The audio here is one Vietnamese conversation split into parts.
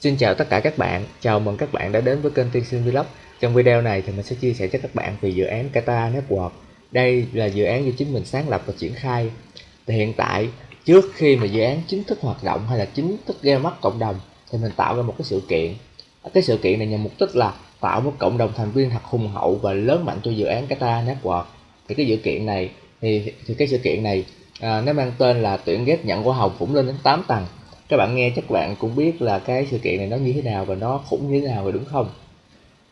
Xin chào tất cả các bạn, chào mừng các bạn đã đến với kênh Tiên Sinh Vlog. Trong video này thì mình sẽ chia sẻ cho các bạn về dự án Kata Network. Đây là dự án do chính mình sáng lập và triển khai. Thì hiện tại trước khi mà dự án chính thức hoạt động hay là chính thức ra mắt cộng đồng thì mình tạo ra một cái sự kiện. Cái sự kiện này nhằm mục đích là tạo một cộng đồng thành viên thật hùng hậu và lớn mạnh cho dự án Kata Network. Thì cái dự kiện này thì thì cái sự kiện này à, nó mang tên là tuyển ghép nhận hoa hồng cũng lên đến 8 tầng các bạn nghe chắc bạn cũng biết là cái sự kiện này nó như thế nào và nó khủng như thế nào rồi đúng không?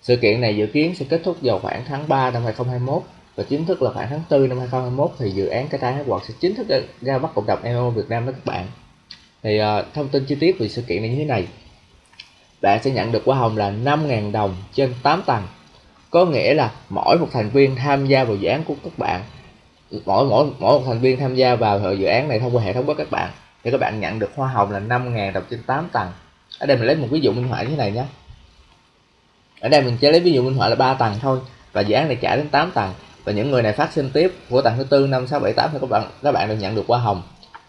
Sự kiện này dự kiến sẽ kết thúc vào khoảng tháng 3 năm 2021 và chính thức là khoảng tháng 4 năm 2021 thì dự án cái trái quạt sẽ chính thức ra mắt cộng đồng MMO Việt Nam đó các bạn. Thì uh, thông tin chi tiết về sự kiện này như thế này. Bạn sẽ nhận được hoa hồng là 5.000 đồng trên 8 tầng. Có nghĩa là mỗi một thành viên tham gia vào dự án của các bạn mỗi mỗi mỗi một thành viên tham gia vào dự án này thông qua hệ thống của các bạn thì các bạn nhận được hoa hồng là 5.000 đồng trên 8 tầng. Ở đây mình lấy một ví dụ minh họa như thế này nhé. Ở đây mình chỉ lấy ví dụ minh họa là 3 tầng thôi, và dự án này trả đến 8 tầng. Và những người này phát sinh tiếp của tầng thứ tư, năm, sáu, bảy, tám, thì các bạn các bạn được nhận được hoa hồng.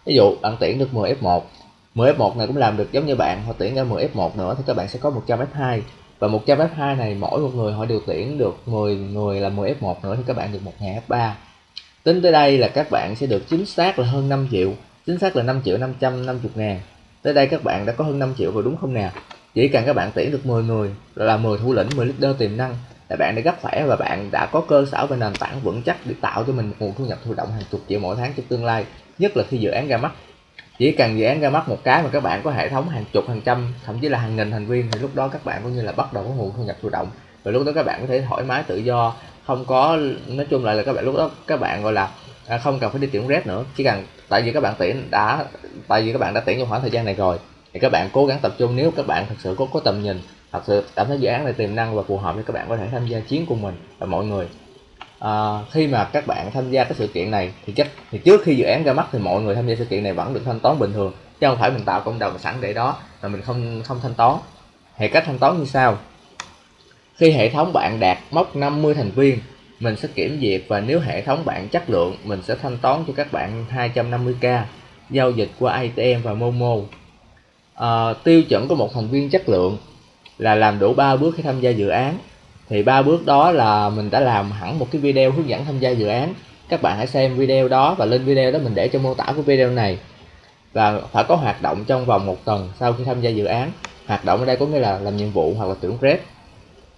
Ví dụ, bạn tuyển được 10 F1 10 F1 này cũng làm được giống như bạn, họ tuyển ra 10 F1 nữa thì các bạn sẽ có 100 F2 và 100 F2 này mỗi một người họ điều tuyển được 10 người là 10 F1 nữa thì các bạn được 1.000 F3 tính tới đây là các bạn sẽ được chính xác là hơn 5 triệu chính xác là 5 triệu 550 ngàn. Tới đây các bạn đã có hơn 5 triệu rồi đúng không nè? Chỉ cần các bạn tuyển được 10 người, là 10 thủ lĩnh 10 leader tiềm năng, là bạn đã gấp khỏe và bạn đã có cơ sở và nền tảng vững chắc để tạo cho mình một nguồn thu nhập thụ động hàng chục triệu mỗi tháng trong tương lai, nhất là khi dự án ra mắt. Chỉ cần dự án ra mắt một cái mà các bạn có hệ thống hàng chục, hàng trăm, thậm chí là hàng nghìn thành viên, thì lúc đó các bạn cũng như là bắt đầu có nguồn thu nhập thụ động. Và lúc đó các bạn có thể thoải mái tự do, không có, nói chung lại là các bạn, lúc đó các bạn gọi là à, không cần phải đi tuyển rep nữa. Chỉ cần tại vì các bạn tuyển đã tại vì các bạn đã tuyển trong khoảng thời gian này rồi thì các bạn cố gắng tập trung nếu các bạn thật sự có có tầm nhìn thật sự cảm thấy dự án này tiềm năng và phù hợp thì các bạn có thể tham gia chiến cùng mình và mọi người. À, khi mà các bạn tham gia cái sự kiện này thì chắc thì trước khi dự án ra mắt thì mọi người tham gia sự kiện này vẫn được thanh toán bình thường chứ không phải mình tạo cộng đồng sẵn để đó mà mình không không thanh toán. Thì cách thanh toán như sau. Khi hệ thống bạn đạt mốc 50 thành viên mình sẽ kiểm duyệt và nếu hệ thống bạn chất lượng mình sẽ thanh toán cho các bạn 250k giao dịch qua ATM và Momo. À, tiêu chuẩn của một thành viên chất lượng là làm đủ 3 bước khi tham gia dự án. Thì ba bước đó là mình đã làm hẳn một cái video hướng dẫn tham gia dự án. Các bạn hãy xem video đó và lên video đó mình để cho mô tả của video này. Và phải có hoạt động trong vòng một tuần sau khi tham gia dự án. Hoạt động ở đây có nghĩa là làm nhiệm vụ hoặc là tuyển rep.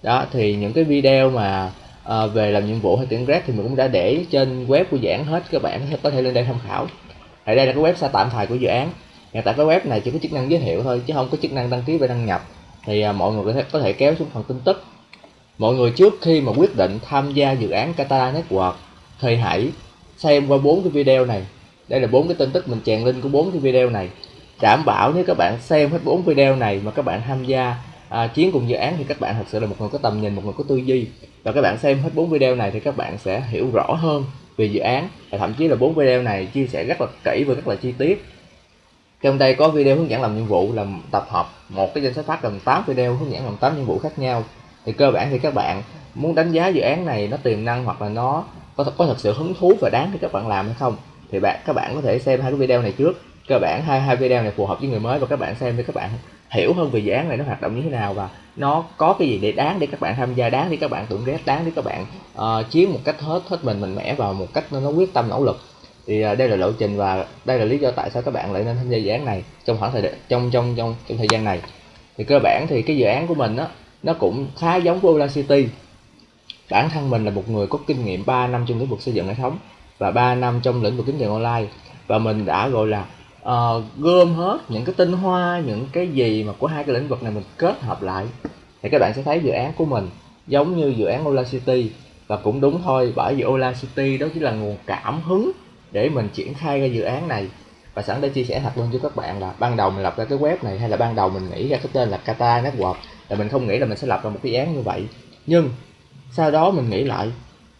Đó thì những cái video mà à, về làm nhiệm vụ hay tuyển grad thì mình cũng đã để trên web của dự án hết. Các bạn có thể lên đây tham khảo. Ở đây là cái website tạm thời của dự án. Hiện tại cái web này chỉ có chức năng giới thiệu thôi chứ không có chức năng đăng ký và đăng nhập. Thì à, mọi người có thể, có thể kéo xuống phần tin tức. Mọi người trước khi mà quyết định tham gia dự án Qatar Network thì hãy xem qua bốn cái video này. Đây là bốn cái tin tức mình chèn link của bốn cái video này. Đảm bảo nếu các bạn xem hết bốn video này mà các bạn tham gia à, chiến cùng dự án thì các bạn thật sự là một người có tầm nhìn một người có tư duy. Và các bạn xem hết bốn video này thì các bạn sẽ hiểu rõ hơn về dự án. Và thậm chí là bốn video này chia sẻ rất là kỹ và rất là chi tiết. Trong đây có video hướng dẫn làm nhiệm vụ là tập hợp một cái danh sách phát gồm 8 video hướng dẫn làm 8 nhiệm vụ khác nhau. Thì cơ bản thì các bạn muốn đánh giá dự án này nó tiềm năng hoặc là nó có có thật sự hứng thú và đáng để các bạn làm hay không thì bạn các bạn có thể xem hai cái video này trước. Cơ bản hai hai video này phù hợp với người mới và các bạn xem thì các bạn hiểu hơn về dự án này nó hoạt động như thế nào và nó có cái gì để đáng để các bạn tham gia đáng để các bạn tưởng ghét đáng để các bạn ờ, uh, chiến một cách hết hết mình mạnh mẽ và một cách nó, nó quyết tâm nỗ lực. Thì uh, đây là lộ trình và đây là lý do tại sao các bạn lại nên tham gia dự án này trong khoảng thời trong trong trong trong thời gian này. Thì cơ bản thì cái dự án của mình á nó cũng khá giống với Ola City. Bản thân mình là một người có kinh nghiệm 3 năm trong lĩnh vực xây dựng hệ thống và 3 năm trong lĩnh vực kiếm tiền online và mình đã gọi là uh, gom hết những cái tinh hoa những cái gì mà của hai cái lĩnh vực này mình kết hợp lại thì các bạn sẽ thấy dự án của mình giống như dự án Ola City. Và cũng đúng thôi bởi vì Ola City đó chính là nguồn cảm hứng để mình triển khai ra dự án này. Và sẵn đây chia sẻ thật luôn cho các bạn là ban đầu mình lập ra cái web này hay là ban đầu mình nghĩ ra cái tên là Kata Network là mình không nghĩ là mình sẽ lập ra một cái dự án như vậy. Nhưng sau đó mình nghĩ lại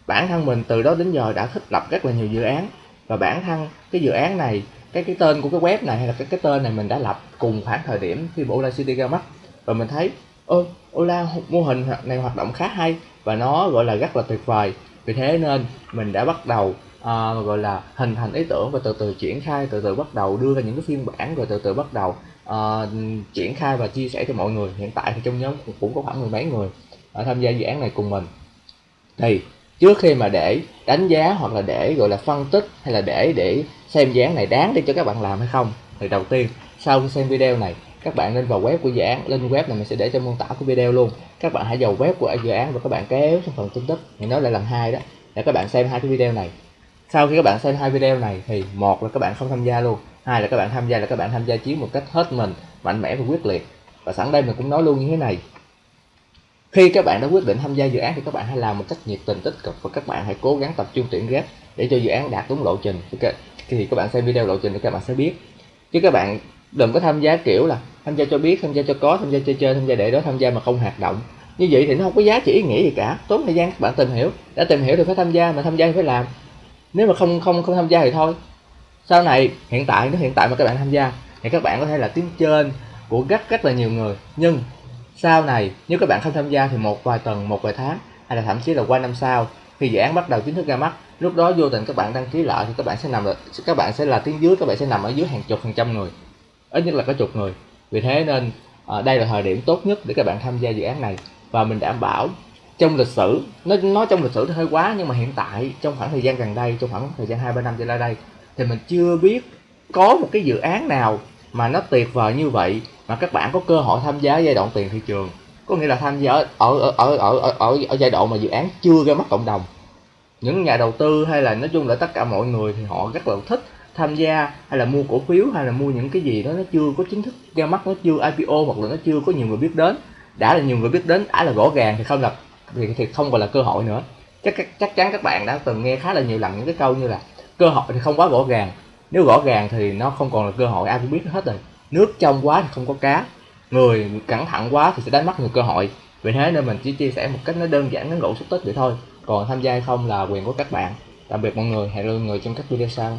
bản thân mình từ đó đến giờ đã thích lập rất là nhiều dự án. Và bản thân cái dự án này cái cái tên của cái web này hay là cái cái tên này mình đã lập cùng khoảng thời điểm khi bộ Ola City ra mắt. Và mình thấy ơ Ola mô hình này hoạt động khá hay và nó gọi là rất là tuyệt vời. Vì thế nên mình đã bắt đầu uh, gọi là hình thành ý tưởng và từ từ triển khai từ từ bắt đầu đưa ra những cái phiên bản rồi từ từ bắt đầu uh, triển khai và chia sẻ cho mọi người. Hiện tại thì trong nhóm cũng có khoảng mười mấy người uh, tham gia dự án này cùng mình. Thì trước khi mà để đánh giá hoặc là để, gọi là, phân tích hay là để để xem dự án này đáng để cho các bạn làm hay không, thì đầu tiên, sau khi xem video này, các bạn nên vào web của dự án. Lên web này mình sẽ để trong mô tả của video luôn. Các bạn hãy vào web của dự án và các bạn kéo xuống phần tin tức, thì nói lại lần hai đó, để các bạn xem hai cái video này. Sau khi các bạn xem hai video này thì, một là các bạn không tham gia luôn, hai là các bạn tham gia là các bạn tham gia chiến một cách hết mình, mạnh mẽ và quyết liệt. Và sẵn đây mình cũng nói luôn như thế này khi các bạn đã quyết định tham gia dự án thì các bạn hãy làm một cách nhiệt tình tích cực và các bạn hãy cố gắng tập trung tuyển ghép để cho dự án đạt đúng lộ trình thì các bạn xem video lộ trình thì các bạn sẽ biết chứ các bạn đừng có tham gia kiểu là tham gia cho biết tham gia cho có tham gia chơi chơi tham gia để đó tham gia mà không hoạt động như vậy thì nó không có giá trị ý nghĩa gì cả tốn thời gian các bạn tìm hiểu đã tìm hiểu thì phải tham gia mà tham gia thì phải làm nếu mà không không không tham gia thì thôi sau này hiện tại nó hiện tại mà các bạn tham gia thì các bạn có thể là tiếng trên của rất rất là nhiều người nhưng sau này nếu các bạn không tham gia thì một vài tuần một vài tháng hay là thậm chí là qua năm sau khi dự án bắt đầu chính thức ra mắt. Lúc đó vô tình các bạn đăng ký lại thì các bạn sẽ nằm các bạn sẽ là tiếng dưới các bạn sẽ nằm ở dưới hàng chục phần trăm người. Ít nhất là có chục người. Vì thế nên à, đây là thời điểm tốt nhất để các bạn tham gia dự án này. Và mình đảm bảo trong lịch sử nó nói trong lịch sử thì hơi quá nhưng mà hiện tại trong khoảng thời gian gần đây trong khoảng thời gian hai ba năm trở lại đây thì mình chưa biết có một cái dự án nào mà nó tuyệt vời như vậy mà các bạn có cơ hội tham gia giai đoạn tiền thị trường. Có nghĩa là tham gia ở ở ở ở ở, ở, ở giai đoạn mà dự án chưa ra mắt cộng đồng. Những nhà đầu tư hay là nói chung là tất cả mọi người thì họ rất là thích tham gia hay là mua cổ phiếu hay là mua những cái gì đó nó chưa có chính thức ra mắt nó chưa IPO hoặc là nó chưa có nhiều người biết đến. Đã là nhiều người biết đến đã là rõ ràng thì không là thì, thì không còn là cơ hội nữa. Chắc chắc chắn các bạn đã từng nghe khá là nhiều lần những cái câu như là cơ hội thì không quá rõ ràng. Nếu rõ ràng thì nó không còn là cơ hội ai cũng biết hết rồi nước trong quá thì không có cá. Người cẩn thận quá thì sẽ đánh mất nhiều cơ hội. Vì thế nên mình chỉ chia sẻ một cách nó đơn giản ngắn gọn xúc tích vậy thôi. Còn tham gia hay không là quyền của các bạn. Tạm biệt mọi người, hẹn gặp người trong các video sau.